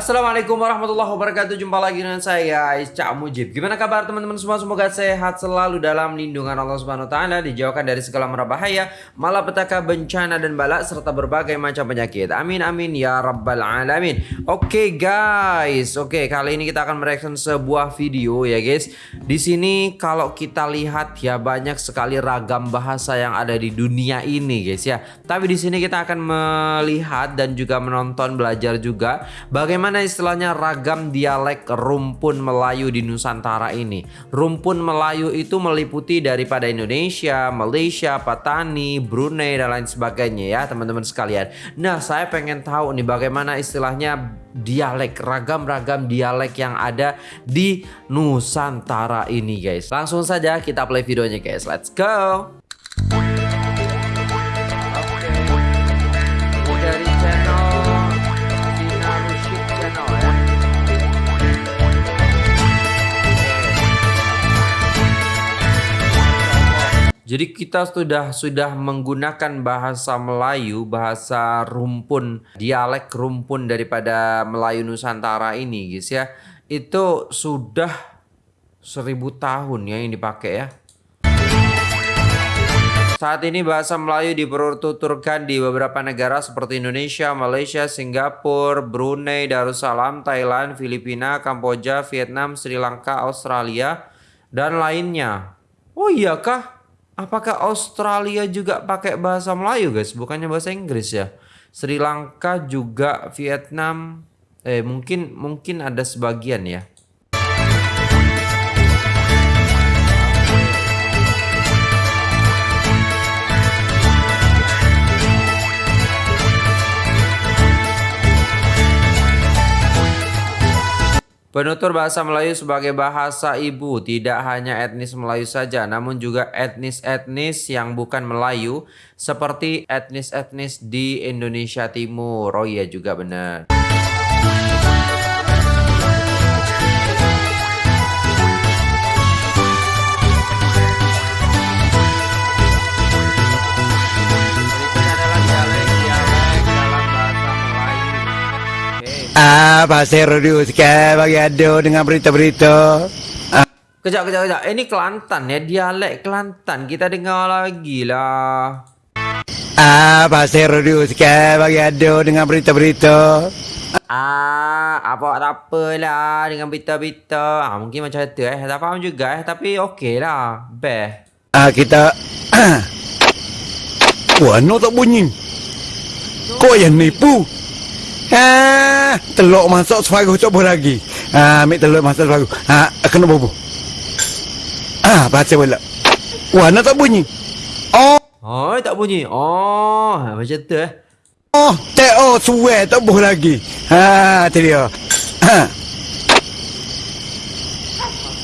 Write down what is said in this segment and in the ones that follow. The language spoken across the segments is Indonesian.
Assalamualaikum warahmatullahi wabarakatuh. Jumpa lagi dengan saya Cak Mujib. Gimana kabar teman-teman semua? Semoga sehat selalu dalam lindungan Allah Subhanahu Wa Taala Dijauhkan dari segala mara bahaya Malapetaka bencana dan balak Serta berbagai macam penyakit. Amin amin ya rabbal alamin. Oke okay, guys. Oke okay, kali ini kita akan mereaction sebuah video ya guys. Di sini kalau kita lihat ya Banyak sekali ragam bahasa yang ada di dunia ini guys ya. Tapi di sini kita akan melihat Dan juga menonton belajar juga Bagaimana Bagaimana istilahnya ragam dialek rumpun Melayu di Nusantara ini? Rumpun Melayu itu meliputi daripada Indonesia, Malaysia, Patani, Brunei dan lain sebagainya ya teman-teman sekalian. Nah saya pengen tahu nih bagaimana istilahnya dialek ragam-ragam dialek yang ada di Nusantara ini guys. Langsung saja kita play videonya guys. Let's go. Jadi kita sudah sudah menggunakan bahasa Melayu, bahasa rumpun, dialek rumpun daripada Melayu Nusantara ini, guys ya. Itu sudah seribu tahun ya yang dipakai ya. Saat ini bahasa Melayu dipertuturkan di beberapa negara seperti Indonesia, Malaysia, Singapura, Brunei, Darussalam, Thailand, Filipina, Kamboja, Vietnam, Sri Lanka, Australia, dan lainnya. Oh iya kah? Apakah Australia juga pakai bahasa Melayu guys? Bukannya bahasa Inggris ya? Sri Lanka juga Vietnam eh mungkin mungkin ada sebagian ya. Penutur bahasa Melayu sebagai bahasa ibu tidak hanya etnis Melayu saja namun juga etnis-etnis yang bukan Melayu seperti etnis-etnis di Indonesia Timur. Oh iya juga benar. Ah, Pasir Radio sekarang bagi ada dengan berita-berita. Ah. Kejap, kejap, kejap. Ini Kelantan ya, dialek Kelantan. Kita dengar lagi lah. Ah, Pasir Radio sekarang bagi ada dengan berita-berita. Ah, apa tak apalah dengan berita-berita. Ah, mungkin macam tu eh. Tak faham juga eh. Tapi okey lah. Best. Ah, kita... Wah, no tak bunyi. Kau yang nipu? Ha, telur masuk separuh coba lagi. Ha, ambil telur masuk separuh. Ha, kena bobo. Ah, ha, baca pula. Wah, nak tak bunyi. Oh. Oh, tak bunyi. Oh, macam tu eh. Oh, tak oh, suwe tak boleh lagi. Ha, tu dia. Ha.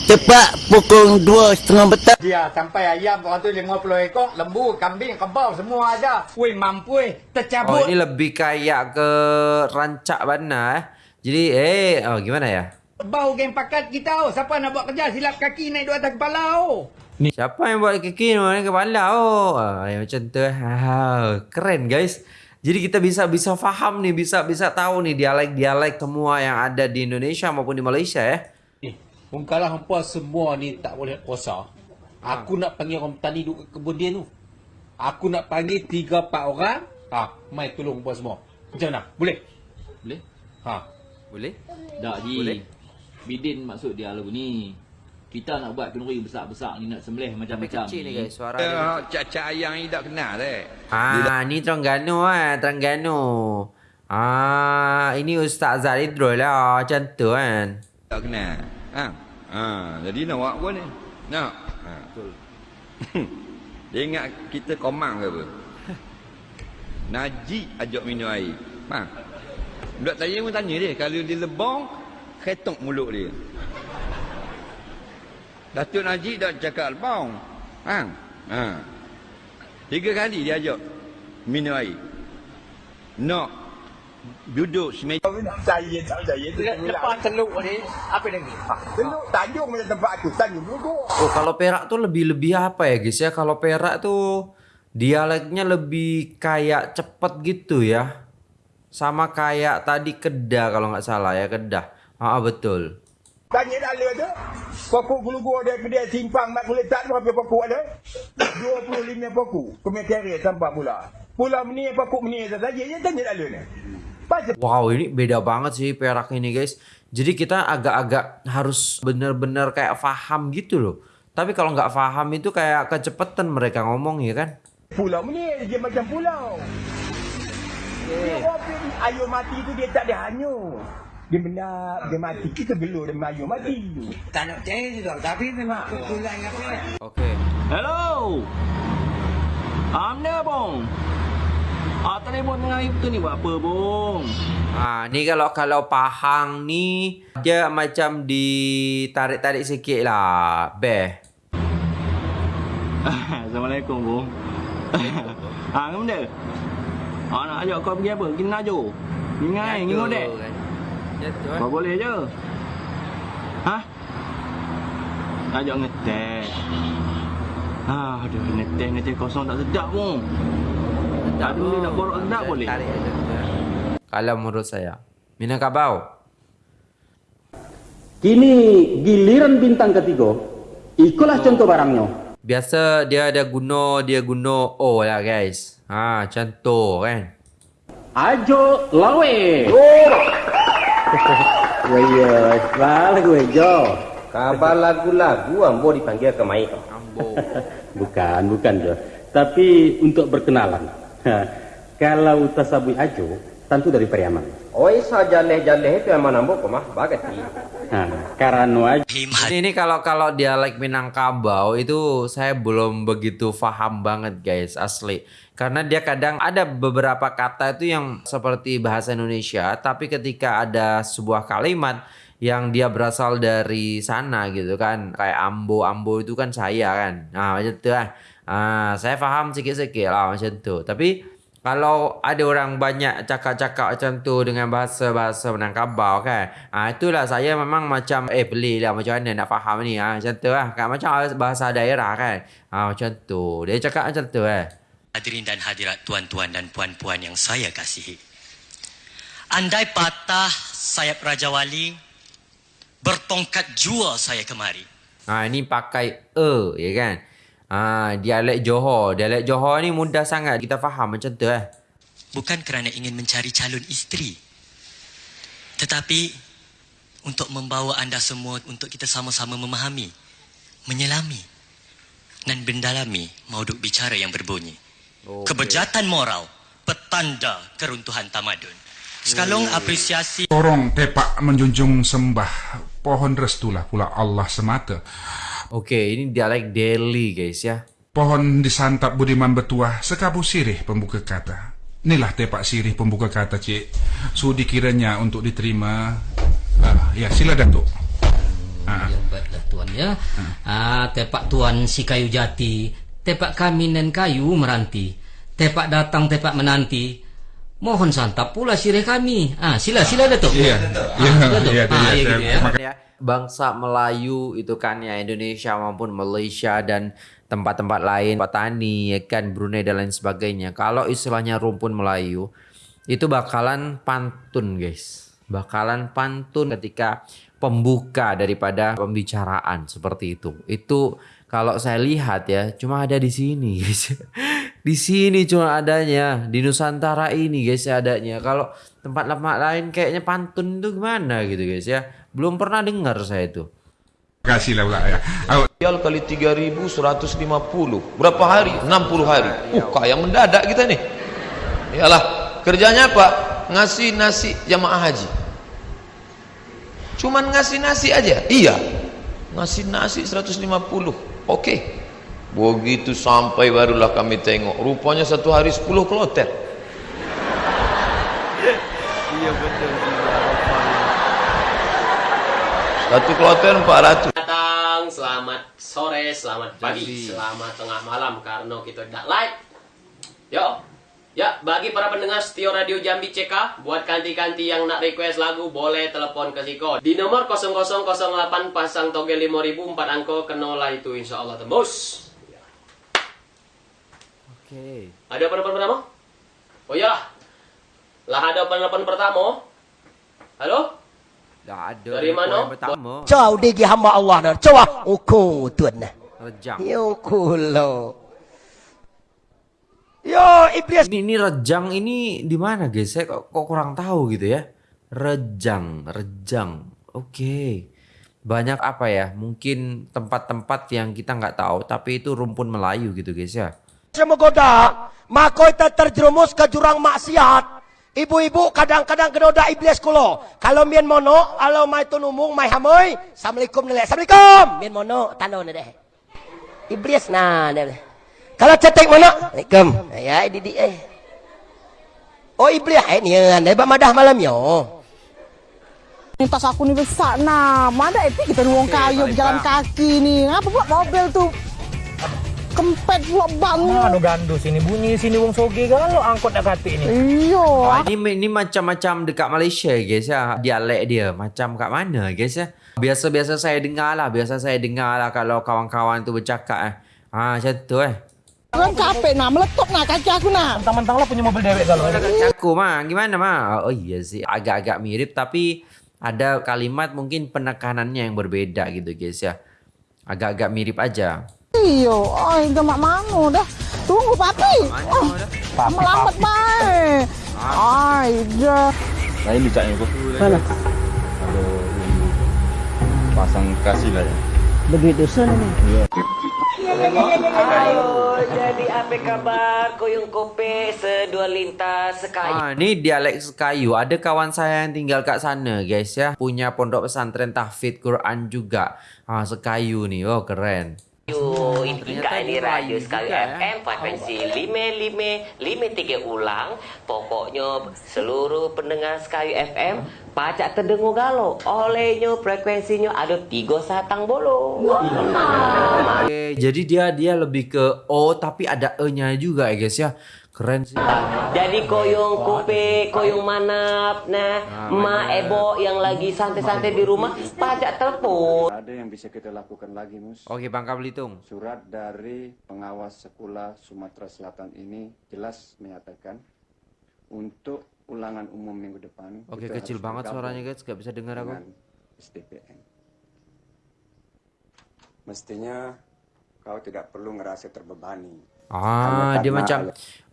Cepat pukul dua setengah petang. Dia sampai ayam orang tu 50 ekor, lembu, kambing, kebau semua ada. Woi mampu eh, tercabut. Oh ini lebih kayak ke rancak bana eh. Jadi eh oh gimana ya? Bau geng pakat kita oh. Siapa nak buat kerja silap kaki naik dua atas kepala oh. Ni. Siapa yang buat kaki naik kepala oh? Ah, ya, macam tu. Ah, keren guys. Jadi kita bisa bisa faham nih, bisa bisa tahu nih dialek-dialek semua yang ada di Indonesia maupun di Malaysia ya. Kalau hampa semua ni tak boleh kuasa. Aku ha. nak panggil orang petani duduk kebun dia tu. Aku nak panggil 3 4 orang. Ha, mai tolong hampa semua. Macam mana? Boleh? Boleh? Ha. Boleh? Tak Ji. Boleh? Bidin maksud dia lagu ni. Kita nak buat kenduri besar-besar ni nak sembelih macam-macam kecil ni guys suara dia. Ya, cak-cak ayam ni tak kenal eh. Ah, ni Terengganu ah, Terengganu. Ah, ini Ustaz Zaidrul lah, macam tu kan. Tak kenal. Ha. Ha, jadi nak buat apa ni? Nak. Ha, betul. Dia ingat kita komang ke apa? Najib ajak minum air. Faham? Budak saya pun tanya dia. Kalau dia lebong, ketok mulut dia. Datuk Najib dah cakap lebong. Faham? Ha. Tiga kali dia ajak minum air. Nak duduk semeja saya tak saya lepas teluk ni apa lagi teluk tanjung macam tempat tu tanjung duduk oh kalau perak tuh lebih lebih apa ya guys ya kalau perak tuh dialeknya lebih kayak cepet gitu ya Sama kayak tadi Kedah kalau nggak salah ya Kedah. Ah betul. Tanya dala tu. Pokok gulu-gulu dia kedai simpang mak letak tu berapa pokok ada? 25 pokok. Kira sampai pula. Pula meni pokok meni saja je tanya dala ni. Wow ini beda banget sih perak ini guys. Jadi kita agak-agak harus bener-bener kayak paham gitu loh. Tapi kalau nggak paham itu kayak kecepetan mereka ngomong ya kan. pulau meni dia macam pulau. Dia orang ayo mati tu dia tak ada hanyut. Dia benar, dia mati. Kita gelur dia ayo mati tu. Tak nak percaya juga Tapi memang kebetulan apa Oke. Hello. Amna bong. Ah telefon tengah itu ni buat apa bong? Nah, ni kalau kalau Pahang ni dia macam ditarik-tarik sikit lah. Beh. Assalamualaikum bong. ah ngam dia. Ah nak ajak kau pergi apa? Pergi Najo. Ingai, ngino dek. Jatuh. Kau boleh je. Hah? Ajak ngetek. Ah, aduh, ngetek ngetek kosong tak sedap bong. Tak dulu nak borok sedap boleh. Kalau menurut saya. Minangkabau. Kini giliran bintang ketiga, ikulah contoh barangnya. Biasa dia ada guna, dia guna O lah guys. Ha, tu kan. Ajo lawe. Waya, balik gue Jo. Kabar lagu-lagu ambo dipanggil ke mai. Ambo. Bukan, bukan Jo. Tapi untuk berkenalan. Ha, Kalau tasabui Ajo, tentu dari Periaman. Oi sajaleh-jaleh itu yang mana ambo mah baget ni. Nah, karena Ini, ini kalau kalau dialek Minangkabau itu saya belum begitu paham banget guys asli. Karena dia kadang ada beberapa kata itu yang seperti bahasa Indonesia, tapi ketika ada sebuah kalimat yang dia berasal dari sana gitu kan, kayak ambo ambo itu kan saya kan, nah itu lah. Ah, saya paham sikit-sikit lah macam tu. Tapi kalau ada orang banyak cakap-cakap macam tu dengan bahasa-bahasa Minangkabau kan. Ah itulah saya memang macam eh beli lah macam mana nak faham ni ah macam tu lah kan macam bahasa daerah kan. Ah macam tu. Dia cakap macam tu eh. Hadirin dan hadirat tuan-tuan dan puan-puan yang saya kasihi. Andai patah sayap Raja Wali, bertongkat jua saya kemari. Ah ini pakai e ya kan. Ah dialek Johor, dialek Johor ni mudah sangat kita faham macam tu eh. Bukan kerana ingin mencari calon isteri. Tetapi untuk membawa anda semua untuk kita sama-sama memahami, menyelami dan mendalami mauduk bicara yang berbunyi. Okey. Kebejatan moral, petanda keruntuhan tamadun. Sekalung apresiasi Orang tepak menjunjung sembah pohon restulah pula Allah semata. Okey, ini dialek Delhi guys ya. Pohon disantap budiman betuah sekabu sirih pembuka kata. Inilah tepak sirih pembuka kata cik. Sudi kiranya untuk diterima. Ah, ya sila Datuk. Ah. Ya, baiklah tuan ya. Ah, tepak tuan si kayu jati, tepak kami dan kayu meranti, tepak datang tepak menanti. Mohon santap pula sirih kami. Ah, sila sila Datuk. Iya. Iya, Datuk. iya, Ah, iya, bangsa Melayu itu kan ya Indonesia maupun Malaysia dan tempat-tempat lain petani ya kan Brunei dan lain sebagainya. Kalau istilahnya rumpun Melayu itu bakalan pantun guys. Bakalan pantun ketika pembuka daripada pembicaraan seperti itu. Itu kalau saya lihat ya cuma ada di sini guys. Di sini cuma adanya di Nusantara ini guys adanya. Kalau tempat-tempat lain kayaknya pantun itu gimana gitu guys ya? Belum pernah dengar saya itu. Kasih lah pula ya. Aku Rial kali 3150 Berapa hari? 60 hari. Uh kaya mendadak kita nih. Yalah Kerjanya apa? Ngasih nasi jamaah haji. Cuman ngasih nasi aja? Iya. Ngasih nasi 150 Oke. Begitu sampai barulah kami tengok Rupanya satu hari 10 kloter. Iya betul. Satu kloter 400 datang, selamat sore, selamat pagi, selamat tengah malam karena kita tidak live. Yo, ya bagi para pendengar setia Radio Jambi CK, buat kanti-kanti yang nak request lagu boleh telepon ke Ziko di nomor 0008 pasang toge 5000 4 angko kenolah itu insya Allah tembus. oke Ada penelpon pertama? Oh iyalah. Lah ada penelpon pertama. Halo? Dah ada. Dari mana? Pertama. Jauh digi hamba Allah dah. Coba ukur tuan. Rejang. Yo kulo. Yo iblis. Ini, ini rejang ini di mana guys? Saya kok, kok kurang tahu gitu ya. Rejang, rejang. Oke. Banyak apa ya? Mungkin tempat-tempat yang kita nggak tahu, tapi itu rumpun Melayu gitu guys ya. Semoga maka kita terjerumus ke jurang maksiat. Ibu-ibu kadang-kadang kedoda iblis kulo. Kalau mien mono, kalau mai tu numung mai hamoi. Assalamualaikum nilai. Assalamualaikum. Mien mono tano ni deh. Iblis nah deh. Kalau cetek mono, Assalamualaikum. Ya ini di eh. Oh iblis eh ni ande madah malam yo. Ini tas aku nih besar nah, mana itu kita nuang kayu berjalan kaki nih. Ngapa pula mobil tuh kempet pula bangun. Anu gandu sini bunyi sini wong soge kan lo angkot nak kati ini. Iya. Wah, ini ini macam-macam dekat Malaysia guys ya. Dialek dia macam kat mana guys ya. Biasa-biasa saya dengar lah, biasa saya dengar lah kalau kawan-kawan tu bercakap eh. Ha macam tu eh. Kan capek nah, meletup nah kaki aku nah. Mentang-mentang lo punya mobil dewek kalau. Aku mah gimana mah? Oh iya sih agak-agak mirip tapi ada kalimat mungkin penekanannya yang berbeda gitu guys ya. Agak-agak mirip aja. Iya, oh itu mak manu dah. Tunggu papi. Oh, melambat baik. Ay, dah. Lain bicaknya kok. Mana? Ada pasang kasih lah ya. Begitu sana nih. Iya. Halo, jadi apa kabar? Koyong kope sedua lintas sekayu. Ah, ini dialek Sekayu. Ada kawan saya yang tinggal kat sana, guys ya. Punya pondok pesantren tahfidz Quran juga. Ah, Sekayu nih. Oh, keren. Yo, Indika di radio juga, ya. FM frekuensi 55 53 ulang. Pokoknya seluruh pendengar Sekayu FM pacak terdengar galo. Olehnya frekuensinya ada tiga satang bolo. Oke, jadi dia dia lebih ke O tapi ada E-nya juga ya, guys ya. Keren sih. Jadi koyong kope, koyong manap, nah, ma ebo yang lagi santai-santai di rumah, pajak telepon. Ada yang bisa kita lakukan lagi, Mus. Oke, Bangka Belitung. Surat dari pengawas sekolah Sumatera Selatan ini jelas menyatakan untuk ulangan umum minggu depan. Oke, kecil banget suaranya guys, gak bisa dengar aku. SDPN. Mestinya kau tidak perlu ngerasa terbebani. Ah, Karena dia macam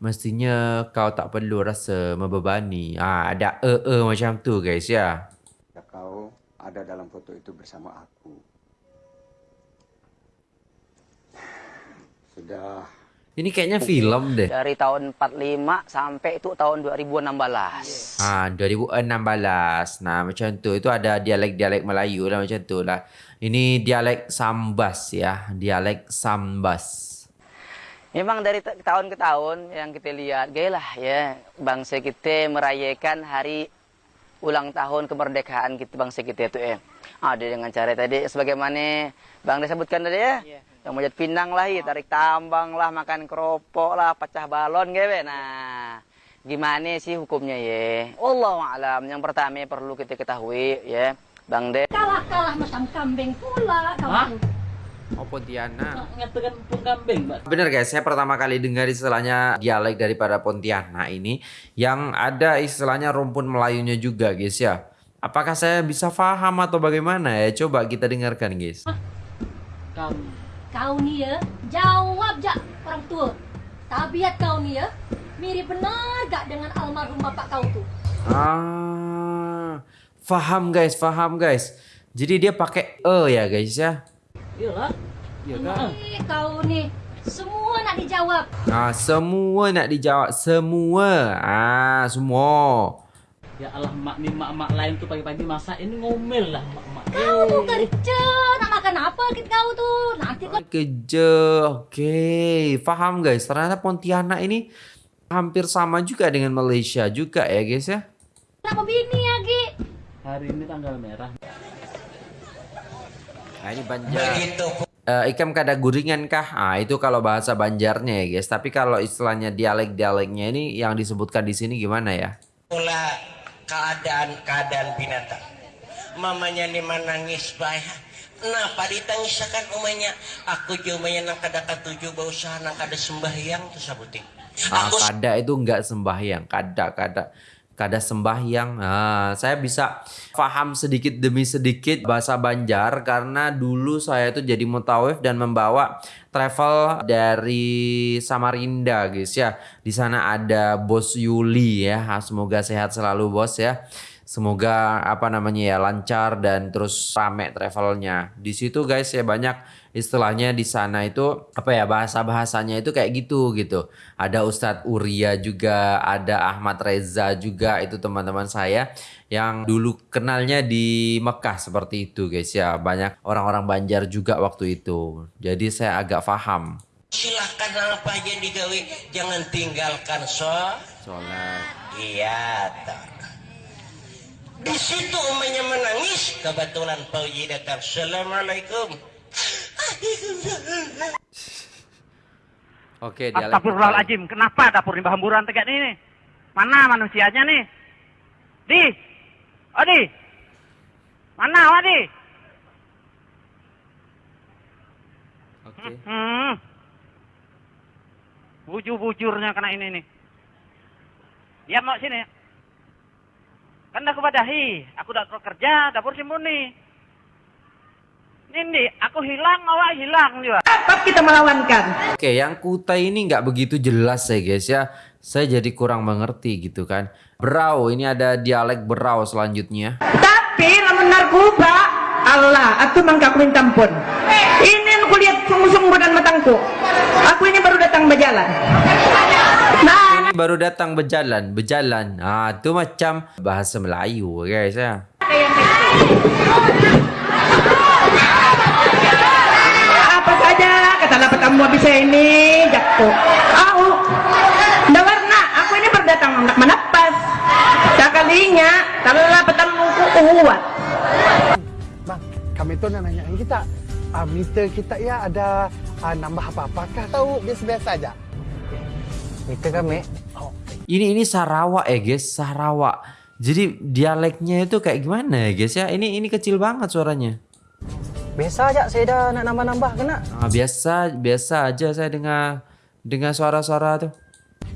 mestinya kau tak perlu rasa membebani. Ah, ada e-e macam tu guys ya. kau ada dalam foto itu bersama aku. Sudah Ini kayaknya film deh. Dari tahun 45 sampai itu tahun 2016. Ah, 2016. Nah, macam tu. Itu ada dialek-dialek Melayu lah macam tu lah. Ini dialek Sambas ya. Dialek Sambas. Memang dari ta- tahun ke tahun yang kita lihat, gaya lah ya, bangsa kita merayakan hari ulang tahun kemerdekaan kita bangsa kita itu eh. Ada dengan cara tadi sebagaimana Bang dia sebutkan tadi ya. Yang mojat pinang lah, ya, tarik tambang lah, makan keropok lah, pecah balon gitu. Nah, gimana sih hukumnya ya? Allah alam. Yang pertama perlu kita ketahui ya, Bang De. Kalah-kalah macam kambing pula kamu. Oh, Pontianak. Ngatakan pun kambing, Mbak. Benar guys, saya pertama kali dengar istilahnya dialek daripada Pontianak ini yang ada istilahnya rumpun Melayunya juga guys ya. Apakah saya bisa paham atau bagaimana ya? Coba kita dengarkan guys. Kamu. Kau ni ya, jawab jak orang tua. Tabiat kau ni ya, mirip benar gak dengan almarhum bapak kau tu? Ah, faham guys, faham guys. Jadi dia pakai e ya guys ya. Iyalah. Iya kan? Eh, kau ni semua nak dijawab. Ah, semua nak dijawab, semua. Ah, semua. Ya Allah mak ni mak-mak lain tu pagi-pagi masak ini ngomel lah mak-mak. Kau kerja nak makan apa kit kau tu? Nanti kau Kerja. Okey, faham guys. Ternyata Pontianak ini hampir sama juga dengan Malaysia juga ya guys ya. nak bini lagi. Hari ini tanggal merah. Nah, ini Banjar. Eh, ikam kada guringan kah? Ah, itu kalau bahasa Banjarnya ya guys. Tapi kalau istilahnya dialek-dialeknya ini yang disebutkan di sini gimana ya? Pula keadaan-keadaan binatang. Mamanya ni menangis bayar. Kenapa ditangisakan umanya? Aku juga umanya nang kada katuju berusaha nang kada sembahyang tu sabuting. Ah, kada itu enggak sembahyang, kada kada. Kada sembahyang. Nah, saya bisa paham sedikit demi sedikit bahasa Banjar karena dulu saya itu jadi mutawif dan membawa travel dari Samarinda guys ya. Di sana ada Bos Yuli ya. Semoga sehat selalu bos ya. Semoga apa namanya ya lancar dan terus rame travelnya. Di situ guys ya banyak istilahnya di sana itu apa ya bahasa bahasanya itu kayak gitu gitu. Ada Ustadz Uria juga, ada Ahmad Reza juga itu teman-teman saya yang dulu kenalnya di Mekah seperti itu guys ya. Banyak orang-orang Banjar juga waktu itu. Jadi saya agak paham. Silahkan apa aja digawe, jangan tinggalkan so. Sholat. Iya. Di situ umumnya menangis, kebetulan Pak Uji datang. Assalamualaikum. Oke, dialek Astagfirullahaladzim, kenapa dapur limbah hamburan tegak ini? Mana manusianya nih? Di, Odi, mana Wadi? Oke. Hmm. Bujur-bujurnya kena ini nih. Dia mau sini. Kan aku badahi, aku udah kerja, dapur si Muni. Ini, aku hilang, awak hilang juga. Tetap kita melawankan. Oke, yang kuta ini nggak begitu jelas ya guys ya. Saya jadi kurang mengerti gitu kan. Berau, ini ada dialek berau selanjutnya. Tapi lamun narkoba, Allah, aku mangka aku minta ampun. Ini aku lihat sungguh-sungguh dan matangku. Aku ini baru datang berjalan. Ini baru datang berjalan, berjalan. Ah, itu macam bahasa Melayu guys ya. Apa saja kata dapat kamu bisa ini jatuh. Aku, ndak warna. Aku ini berdatang nggak menapas. Sekalinya, telah petemu kuat. Bang, kami tuh nanyain kita, uh, meter kita ya ada uh, nambah apa-apakah? Tahu biasa-biasa aja. Meter kami. Oh, Ini ini Sarawak ya guys, Sarawak. Jadi dialeknya itu kayak gimana ya guys ya? Ini ini kecil banget suaranya. Biasa aja saya dah nak nambah-nambah kena. Ah, biasa biasa aja saya dengar dengar suara-suara tuh.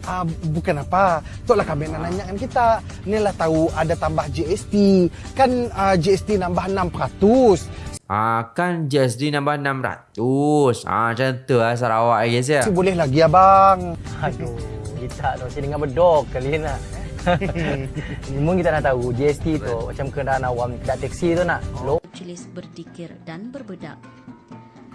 Ah, bukan apa. Tuh lah kami nak nanyain kita. Inilah tahu ada tambah GST. Kan ah, GST nambah 600. Ah, kan JSD nambah 600. Ah, macam tu lah Sarawak ya guys ya. Si boleh lagi ya bang. Aduh, kita tu sini dengan bedok kali nak. Memang kita nak tahu GST tu macam kendaraan awam taksi tu nak. Lo Majelis berdikir dan berbedak.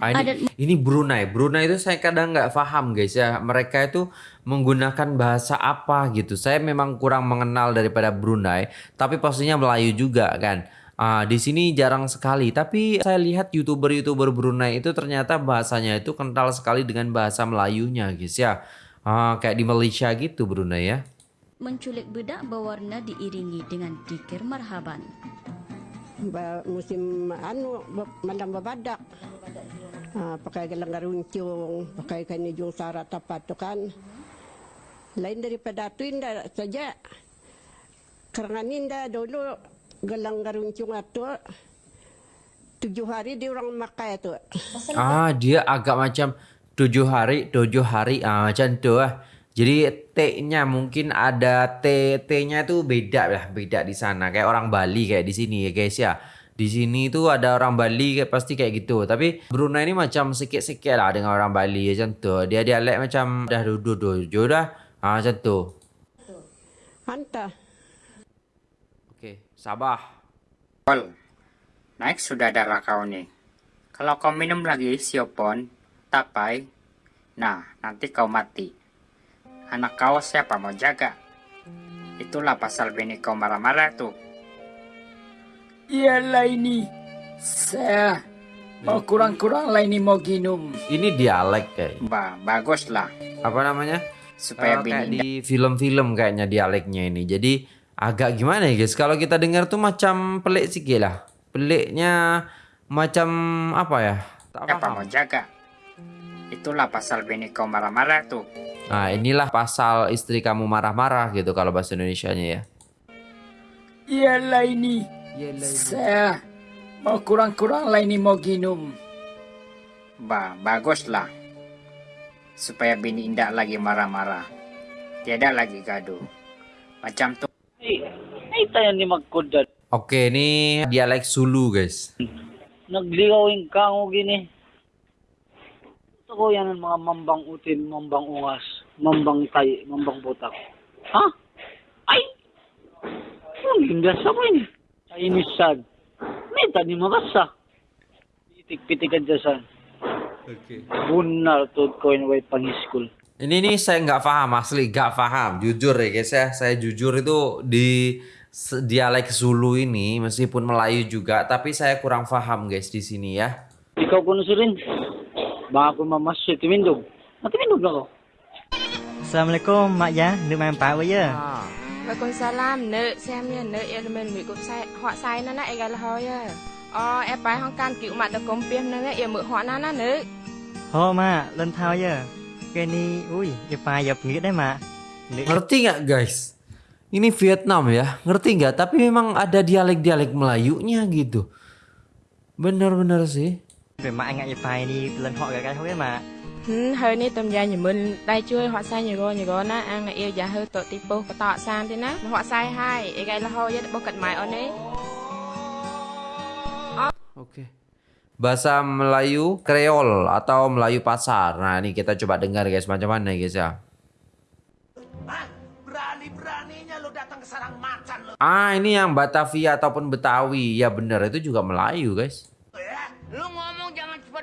Ah, ini, ini Brunei. Brunei itu saya kadang nggak paham guys ya. Mereka itu menggunakan bahasa apa gitu. Saya memang kurang mengenal daripada Brunei. Tapi pastinya Melayu juga kan. Ah, di sini jarang sekali. Tapi saya lihat youtuber-youtuber Brunei itu ternyata bahasanya itu kental sekali dengan bahasa Melayunya guys ya. Ah, kayak di Malaysia gitu Brunei ya. Menculik bedak berwarna diiringi dengan dikir marhaban. Ba- musim anu ba- mandam babadak. Ha, pakai gelang garuncung, pakai kain hijau sarat apa tu kan. Lain daripada tu indah saja. Kerana indah dulu gelang garuncung itu tujuh hari dia orang makai tu. Ah, dia agak macam tujuh hari, tujuh hari, ah macam tu lah. Jadi T-nya mungkin ada T, T-nya itu beda lah, beda di sana. Kayak orang Bali kayak di sini ya guys ya. Di sini tuh ada orang Bali kayak pasti kayak gitu. Tapi Brunei ini macam sikit-sikit lah dengan orang Bali macam tu. Dia dialek macam dah duduk duduk dah. Ah macam tu. Okey, Sabah. Pol, naik sudah darah kau nih. Kalau kau minum lagi siopon, tapai, nah nanti kau mati. Anak kau siapa mau jaga? Itulah pasal bini kau marah-marah tuh. Iyalah ini. Saya mau kurang-kurang lah ini mau ginum. Ini dialek kayak. Bah, bagus lah. Apa namanya? Supaya kayak bini di film-film kayaknya dialeknya ini. Jadi agak gimana ya guys? Kalau kita dengar tuh macam pelik sikit lah. Peliknya macam apa ya? Tak paham. mau jaga? Itulah pasal bini kau marah-marah tuh. Nah inilah pasal istri kamu marah-marah gitu kalau bahasa Indonesianya ya. Iyalah ini. Saya mau kurang-kurang lah ini mau ginum. Bah, bagus lah. Supaya bini indah lagi marah-marah. Tiada lagi gaduh. Macam tuh. Ay, tayo ni magkudat. Oke, ini dialek Sulu, guys. Nagligawin ka mo gini. Ko yan mga mambang utin, mambang ungas, mambang tay, mambang butak. Ha? Ay! Ang lindas sa ini. Chinese sad. May tani makasa. Itik-pitikan dyan sa. Oke. Bunar to ko in way pangiskul. Ini nih saya nggak paham asli, nggak paham. Jujur ya guys ya, saya jujur itu di dialek Zulu ini meskipun Melayu juga, tapi saya kurang paham guys di sini ya. Ikaw kuno ko mamasya timindog. Natimindog na ko. Assalamualaikum mak ya, được main pak ya. Waalaikumsalam, nữ xem nha, nữ em mình bị cục sai, họ sai nó nè, em là thôi à. Ờ, em phải không can cựu mặt được công nè, em mượn họ nó nè, nữ. Ho mak, lên thao ya. Cái ni, ui, ya pa ya ngir deh mak. Ngerti nggak guys? Ini Vietnam ya, ngerti nggak? Tapi memang ada dialek-dialek Melayunya gitu. Bener-bener sih. Về mak ngại pa ni lên họ cái thôi. Ừ, hơi ní tầm gia nhà mình đây chui họ sai nhiều gô nhiều gô na ăn là yêu giá hơi tội tí bố có tọ sang thế na họ sai hai gái là thôi bố cận mày ở đấy Oke. Bahasa Melayu Kreol atau Melayu pasar. Nah, ini kita coba dengar guys macam mana guys ya. Berani-beraninya lo datang ke sarang macan lo. Ah, ini yang Batavia ataupun Betawi. Ya bener itu juga Melayu guys. Lu ngomong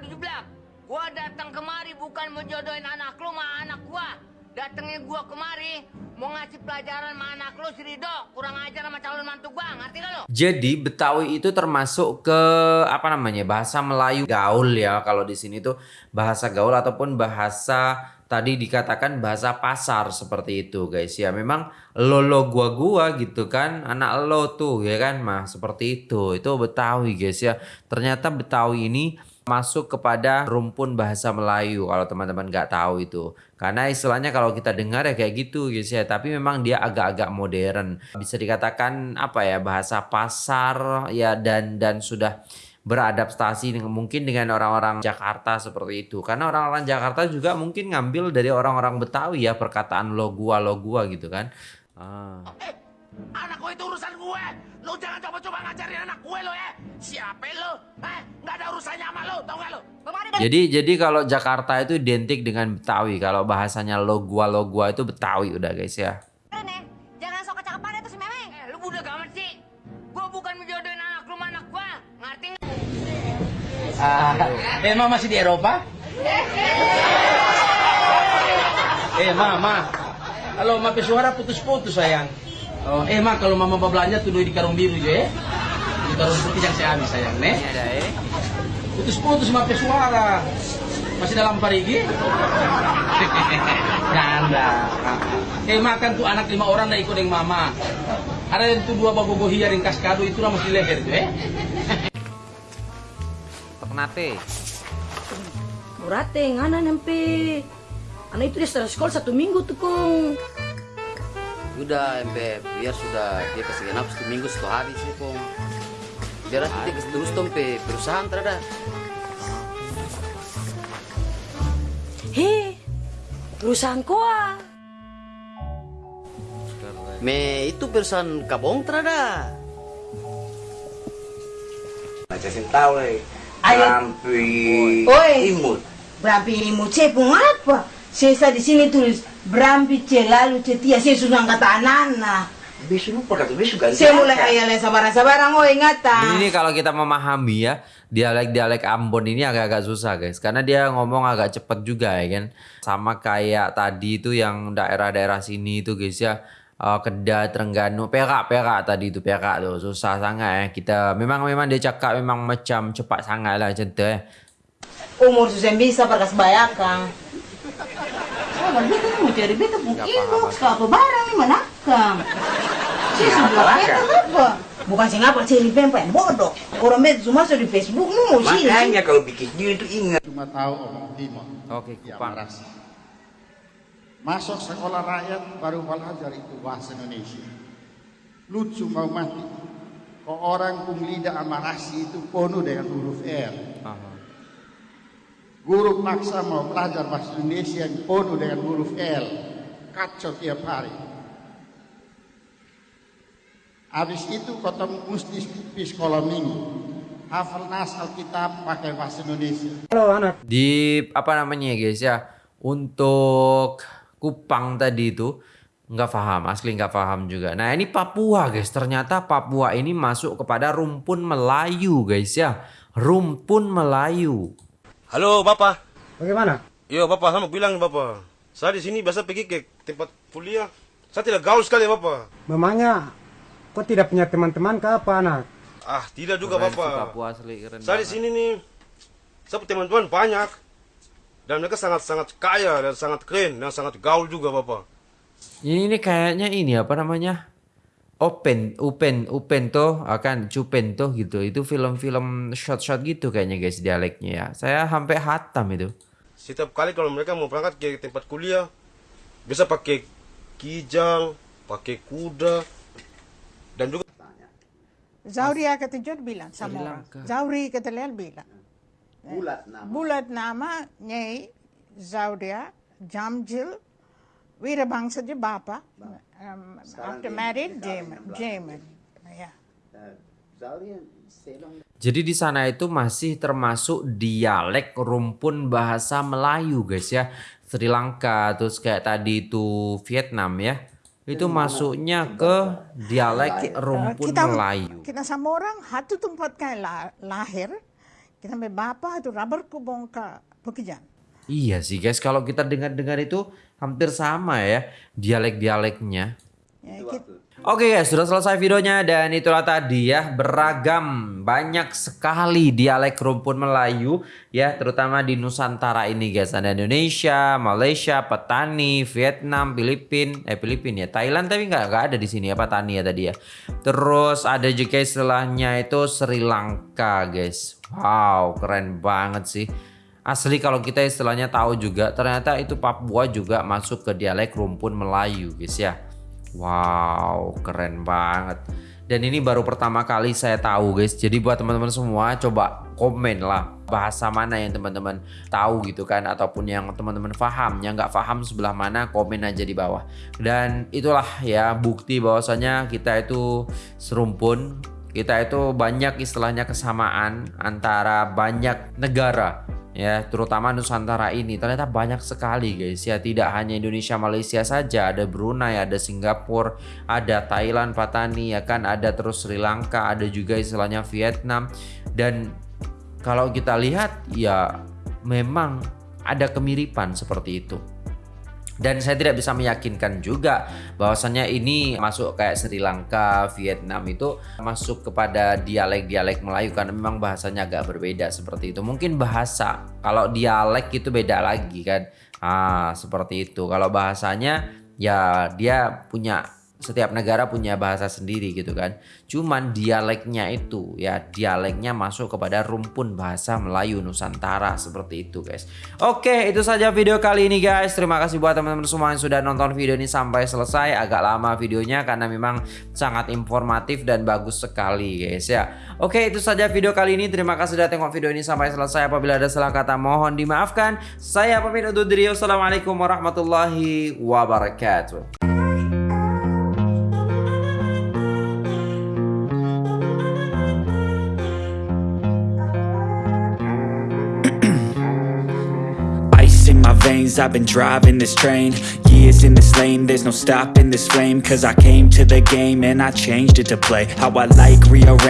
cepat dijeblak. Gua datang kemari bukan mau jodohin anak lu sama anak gua. Datangnya gua kemari mau ngasih pelajaran sama anak lu si Rido. Kurang ajar sama calon mantu gua, ngerti gak lu? Jadi Betawi itu termasuk ke apa namanya bahasa Melayu gaul ya kalau di sini tuh bahasa gaul ataupun bahasa tadi dikatakan bahasa pasar seperti itu guys ya memang lo lo gua gua gitu kan anak lo tuh ya kan mah seperti itu itu Betawi guys ya ternyata Betawi ini masuk kepada rumpun bahasa Melayu kalau teman-teman nggak tahu itu. Karena istilahnya kalau kita dengar ya kayak gitu guys ya. Tapi memang dia agak-agak modern. Bisa dikatakan apa ya bahasa pasar ya dan dan sudah beradaptasi dengan mungkin dengan orang-orang Jakarta seperti itu. Karena orang-orang Jakarta juga mungkin ngambil dari orang-orang Betawi ya perkataan lo gua lo gua gitu kan. Ah. Anak gue itu urusan gue. Lo jangan coba-coba ngajarin anak gue lo ya. Siapa lo? Eh, nggak ada urusannya sama lo, tau gak lo? Jadi jadi kalau Jakarta itu identik dengan Betawi kalau bahasanya lo gua lo gua itu Betawi udah guys ya Jangan sok kecakepan itu si Memeng. Eh, lu budak amat sih. Gua bukan menjodohin anak lu sama anak gua. Ngerti nggak? Ah, emang masih di Eropa? Eh, mama. Kalau mape suara putus-putus sayang. Oh, eh, ma kalau mama belanja tuh di karung biru ya. Di karung putih yang saya ambil sayang, nih. Ada eh. Putus-putus mape suara. Masih dalam parigi? Nanda. Eh, makan tuh anak lima orang dah ikut dengan mama. Ada yang tuh dua bagogo hiar yang kaskado itu lah masih leher tuh eh. Ternate Murate, ngana nempe. Anak itu dia setelah sekolah satu minggu tuh kong. Udah MP, biar sudah dia kasih genap satu minggu satu hari sih pong. Biar nanti dia kasih terus MP, perusahaan terada. He, perusahaan koa. Me itu perusahaan kabong terada. Macam tahu eh. Ayo. Rampi Oi. imut. Berampi imut cepung apa? Saya di sini tulis lupa kata besok ganti. Saya mulai ayah sabaran-sabaran. Oh ingatan. Ini kalau kita memahami ya dialek-dialek Ambon ini agak-agak susah guys karena dia ngomong agak cepet juga ya kan sama kayak tadi itu yang daerah-daerah sini itu guys ya eh, Kedah, Trengganu, Perak, Perak tadi itu Perak tuh susah sangat ya kita memang memang dia cakap memang macam cepat sangat lah macam tu eh. Umur susah bisa perkas bayakang. Sabar, beta pun inbox ke apa barang ni manakang. Saya sudah beta apa? Bukan sih ngapa cari pempek bodoh. Orang beta cuma masuk di Facebook mau sih. Makanya kalau bikin dia itu ingat. Cuma tahu omong timur. Oke, kupang. Masuk sekolah rakyat baru belajar itu bahasa Indonesia. Lucu mau mati. Kok orang pun lidah amarasi itu penuh dengan huruf R. Guru paksa mau belajar bahasa Indonesia yang penuh dengan huruf L. Kacau tiap hari. Habis itu ketemu mesti di sekolah minggu. Hafal nas Alkitab pakai bahasa Indonesia. Halo anak. Di apa namanya ya guys ya? Untuk Kupang tadi itu nggak paham, asli nggak paham juga. Nah ini Papua guys, ternyata Papua ini masuk kepada rumpun Melayu guys ya. Rumpun Melayu. Halo Bapak. Bagaimana? Yo Bapak, sama bilang Bapak. Saya di sini biasa pergi ke tempat kuliah. Saya tidak gaul sekali Bapak. Memangnya kok tidak punya teman-teman ke apa anak? Ah, tidak juga Keren Bapak. Papua asli keren Saya di sini nih, saya punya teman-teman banyak. Dan mereka sangat-sangat kaya dan sangat keren dan sangat gaul juga Bapak. Ini, ini kayaknya ini apa namanya? Open, Upen, Upen tuh akan Cupen tuh gitu. Itu film-film shot-shot gitu kayaknya guys dialeknya ya. Saya sampai hatam itu. Setiap kali kalau mereka mau berangkat ke tempat kuliah, bisa pakai kijang, pakai kuda, dan juga Zauria kata Jod bilang sama orang. Zauri kata Lel bilang. Bulat nama. Bulat nama Nyai Zauria Jamjil Wirabangsa je bapa. Um, after married Jamin. Jamin. Ya. Jadi di sana itu masih termasuk dialek rumpun bahasa Melayu guys ya. Sri Lanka terus kayak tadi itu Vietnam ya. Itu masuknya ke dialek rumpun kita, Melayu. Kita sama orang hatu tempat kayak la, lahir. Kita ambil bapa itu rubber kubong ke pekerjaan. Iya sih guys, kalau kita dengar-dengar itu hampir sama ya dialek-dialeknya. Ya, kita, Oke guys, sudah selesai videonya dan itulah tadi ya beragam banyak sekali dialek rumpun Melayu ya terutama di Nusantara ini guys ada Indonesia, Malaysia, Petani, Vietnam, Filipin, eh Filipin ya Thailand tapi nggak nggak ada di sini ya Petani ya tadi ya. Terus ada juga istilahnya itu Sri Lanka guys. Wow keren banget sih. Asli kalau kita istilahnya tahu juga ternyata itu Papua juga masuk ke dialek rumpun Melayu guys ya. Wow, keren banget. Dan ini baru pertama kali saya tahu guys. Jadi buat teman-teman semua coba komen lah bahasa mana yang teman-teman tahu gitu kan ataupun yang teman-teman paham. Yang nggak paham sebelah mana komen aja di bawah. Dan itulah ya bukti bahwasanya kita itu serumpun. Kita itu banyak istilahnya kesamaan antara banyak negara ya terutama Nusantara ini. Ternyata banyak sekali guys ya. Tidak hanya Indonesia Malaysia saja. Ada Brunei ada Singapura ada Thailand Patani ya kan? Ada terus Sri Lanka ada juga istilahnya Vietnam. Dan kalau kita lihat ya memang ada kemiripan seperti itu dan saya tidak bisa meyakinkan juga bahwasannya ini masuk kayak Sri Lanka, Vietnam itu masuk kepada dialek-dialek Melayu karena memang bahasanya agak berbeda seperti itu. Mungkin bahasa kalau dialek itu beda lagi kan. Ah, seperti itu. Kalau bahasanya ya dia punya setiap negara punya bahasa sendiri gitu kan. Cuman dialeknya itu ya dialeknya masuk kepada rumpun bahasa Melayu Nusantara seperti itu guys. Oke itu saja video kali ini guys. Terima kasih buat teman-teman semua yang sudah nonton video ini sampai selesai. Agak lama videonya karena memang sangat informatif dan bagus sekali guys ya. Oke itu saja video kali ini. Terima kasih sudah tengok video ini sampai selesai. Apabila ada salah kata mohon dimaafkan. Saya pamit undur diri. Wassalamualaikum warahmatullahi wabarakatuh. I've been driving this train. Years in this lane, there's no stopping this flame. Cause I came to the game and I changed it to play. How I like, rearrange